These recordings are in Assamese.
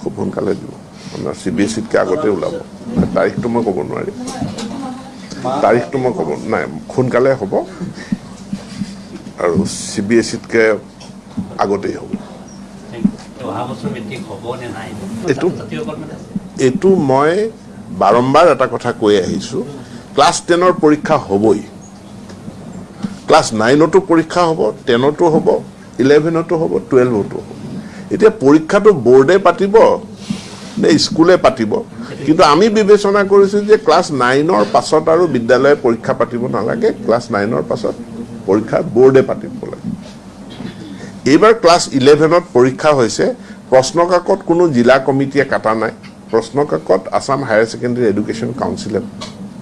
খুব সোনকালে দিব। আপোনাৰ চি বি এছ ইতকৈ আগতে ওলাব। তাৰিখটো মই ক'ব নোৱাৰিম। তাৰিখটো মই ক'ব নাই সোনকালে হ'ব। আৰু চি বি এছ ইতকৈ আগতেই হ'ব। এইটো- এইটো মই বাৰম্বাৰ এটা কথা কৈ আহিছোঁ। ক্লাছ টেনৰ পৰীক্ষা হ'বই। ক্লাছ নাইনতো পৰীক্ষা হ'ব টেনতো হ'ব ইলেভেনতো হ'ব টুৱেলভতো হ'ব। এতিয়া পৰীক্ষাটো বৰ্ডে পাতিব নে স্কুলে পাতিব? কিন্তু আমি বিবেচনা কৰিছোঁ যে ক্লাছ নাইনৰ পাছত আৰু বিদ্যালয়ে পৰীক্ষা পাতিব নালাগে ক্লাছ নাইনৰ পাছত পৰীক্ষা বৰ্ডে পাতিব লাগে। এইবাৰ ক্লাছ ইলেভেনত পৰীক্ষা হৈছে প্ৰশ্নকাকত কোনো জিলা কমিটিয়ে কাটা নাই প্ৰশ্নকাকত আছাম হায়াৰ ছেকেণ্ডেৰী এডুকেশ্যন কাউন্সিলে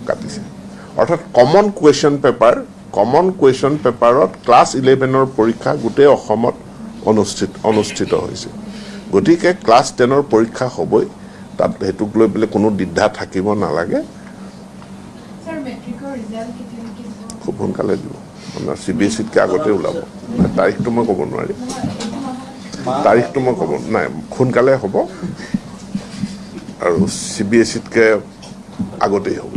কাটিছে। অৰ্থাৎ common question paper common question পেপাৰত ক্লাছ ইলেভেনৰ পৰীক্ষা গোটেই অসমত অনুষ্ঠিত অনুষ্ঠিত হৈছে। গতিকে ক্লাছ টেনৰ পৰীক্ষা হ'বই তাত সেইটোক লৈ পেলাই কোনো দ্বিধা থাকিব নালাগে। খুব সোনকালে দিব। আপোনাৰ চি বি এছ ইতকৈ আগতে ওলাব। তাৰিখটো মই ক'ব নোৱাৰিম তাৰিখটো মই ক'ব নাই সোনকালে হ'ব। আৰু চি বি এছ ইতকৈ আগতেই হ'ব।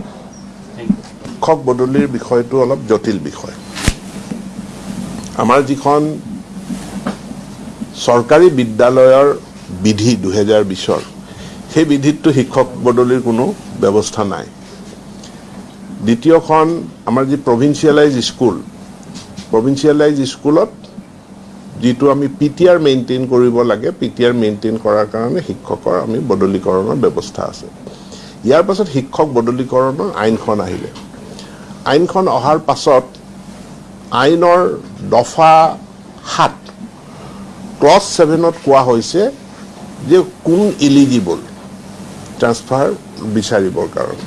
শিক্ষক বদলিৰ বিষয়টো অলপ জটিল বিষয়। আমাৰ যিখন চৰকাৰী বিদ্যালয়ৰ বিধি দুহেজাৰ বিছৰ সেই বিধিততো শিক্ষক বদলিৰ কোনো ব্যৱস্থা নাই। দ্বিতীয়খন আমাৰ যি প্ৰভিন্সিয়েলাইজ স্কুল প্ৰভিন্সিয়েলাইজ স্কুলত যিটো আমি পি টি আৰ মেইনটেইন কৰিব লাগে পি টি আৰ মেইনটেইন কৰাৰ কাৰণে শিক্ষকৰ আমি বদলীকৰণৰ ব্যৱস্থা আছে। ইয়াৰ পাছত শিক্ষক বদলীকৰণৰ আইনখন আহিলে। আইনখন অহাৰ পাছত আইনৰ দফা সাত ক্লছ ছেভেনত কোৱা হৈছে যে কোন ইলিজিবল ট্ৰান্সফাৰ বিচাৰিবৰ কাৰণে।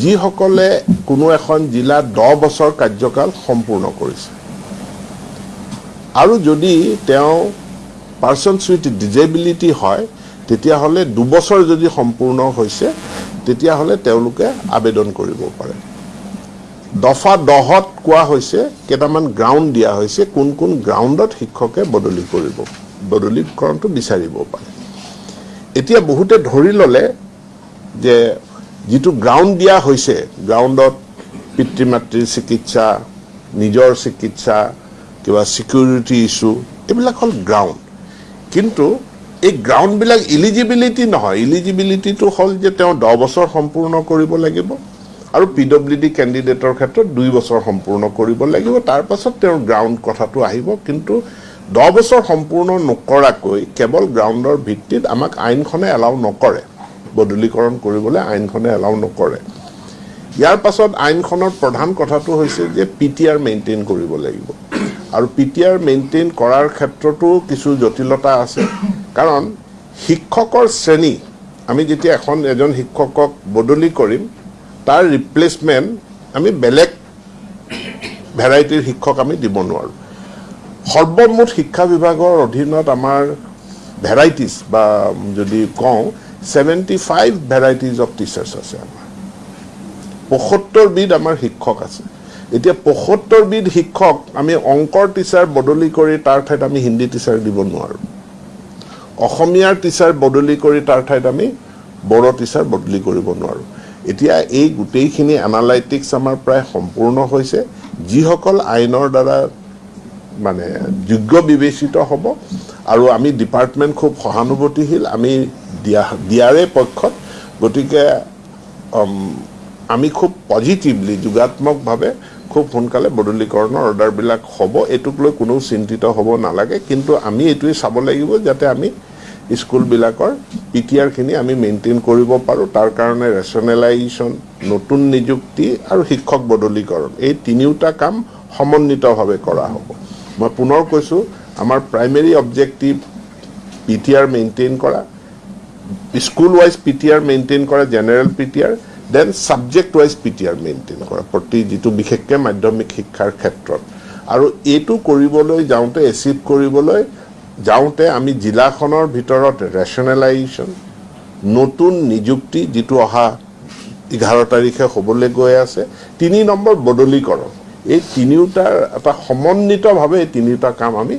যিসকলে কোনো এখন জিলাত দহ বছৰ কাৰ্যকাল সম্পূৰ্ণ কৰিছে। আৰু যদি তেওঁ পাৰ্চনছ উইথ ডিজেবিলিটি হয় তেতিয়াহ'লে দুবছৰ যদি সম্পূৰ্ণ হৈছে তেতিয়াহ'লে তেওঁলোকে আবেদন কৰিব পাৰে। দফা দহত কোৱা হৈছে কেইটামান গ্ৰাউণ্ড দিয়া হৈছে কোন কোন গ্ৰাউণ্ডত শিক্ষকে বদলি কৰিব বদলীকৰণটো বিচাৰিব পাৰে। এতিয়া বহুতে ধৰি ল'লে যে যিটো গ্ৰাউণ্ড দিয়া হৈছে গ্ৰাউণ্ডত পিতৃ মাতৃৰ চিকিৎসা নিজৰ চিকিৎসা কিবা ছিকিউৰিটি ইছ্যু এইবিলাক হ'ল গ্ৰাউণ্ড কিন্তু এই গ্ৰাউণ্ডবিলাক ইলিজিবিলিটি নহয় ইলিজিবিলিটিটো হ'ল যে তেওঁ দহ বছৰ সম্পূৰ্ণ কৰিব লাগিব। আৰু পি ডব্লিউ ডি কেণ্ডিডেটৰ ক্ষেত্ৰত দুই বছৰ সম্পূৰ্ণ কৰিব লাগিব। তাৰ পাছত তেওঁৰ গ্ৰাউণ্ড কথাটো আহিব। কিন্তু দহ বছৰ সম্পূৰ্ণ নকৰাকৈ কেৱল গ্ৰাউণ্ডৰ ভিত্তিত আমাক আইনখনে এলাউ নকৰে। বদলীকৰণ কৰিবলৈ আইনখনে এলাউ নকৰে। ইয়াৰ পাছত আইনখনৰ প্ৰধান কথাটো হৈছে যে পি টি আৰ মেইনটেইন কৰিব লাগিব। আৰু পি টি আৰ মেইনটেইন কৰাৰ ক্ষেত্ৰতো কিছু জটিলতা আছে। কাৰণ শিক্ষকৰ শ্ৰেণী আমি যেতিয়া এখন এজন শিক্ষকক বদলি কৰিম তাৰ ৰিপ্লেচমেণ্ট আমি বেলেগ ভেৰাইটিৰ শিক্ষক আমি দিব নোৱাৰোঁ। সৰ্বমুঠ শিক্ষা বিভাগৰ অধীনত আমাৰ ভেৰাইটিজ বা যদি কওঁ seventy five varieties of teachers আছে আমাৰ। পঁসত্তৰবিধ আমাৰ শিক্ষক আছে। এতিয়া পঁসত্তৰবিধ শিক্ষক আমি অংকৰ টিচাৰ বদলি কৰি তাৰ ঠাইত আমি হিন্দী টিচাৰ দিব নোৱাৰোঁ। অসমীয়াৰ টিচাৰ বদলি কৰি তাৰ ঠাইত আমি বড়ো টিচাৰ বদলি কৰিব নোৱাৰোঁ। এতিয়া এই গোটেইখিনি এনালাইটিক্স আমাৰ প্ৰায় সম্পূৰ্ণ হৈছে। যিসকল আইনৰ দ্বাৰা মানে যোগ্য বিবেচিত হ'ব আৰু আমি ডিপাৰ্টমেণ্ট খুব সহানুভূতিশীল আমি দিয়া দিয়াৰে পক্ষত। গতিকে আমি খুব পজিটিভলি যোগাত্মকভাৱে খুব সোনকালে বদলীকৰণৰ অৰ্ডাৰবিলাক হ'ব। এইটোক লৈ কোনেও চিন্তিত হ'ব নালাগে। কিন্তু আমি এইটোৱে চাব লাগিব যাতে আমি স্কুলবিলাকৰ পি টি আৰখিনি আমি মেইনটেইন কৰিব পাৰোঁ। তাৰ কাৰণে ৰেচনেলাইজেশ্যন নতুন নিযুক্তি আৰু শিক্ষক বদলীকৰণ এই তিনিওটা কাম সমন্বিতভাৱে কৰা হ'ব। মই পুনৰ কৈছোঁ আমাৰ primary objective P T R maintain কৰা school wise P T R maintain কৰা general P T R then subject wise P T R maintain কৰা প্ৰতি যিটো বিশেষকৈ মাধ্যমিক শিক্ষাৰ ক্ষেত্ৰত। আৰু এইটো কৰিবলৈ যাওঁতে এচিভ কৰিবলৈ যাওঁতে আমি জিলাখনৰ ভিতৰত ৰেচনেলাইজেশ্যন নতুন নিযুক্তি যিটো অহা এঘাৰ তাৰিখে হ'বলৈ গৈ আছে তিনি নম্বৰ বদলীকৰণ এই তিনিওটাৰ এটা সমন্বিতভাৱে এই তিনিওটা কাম আমি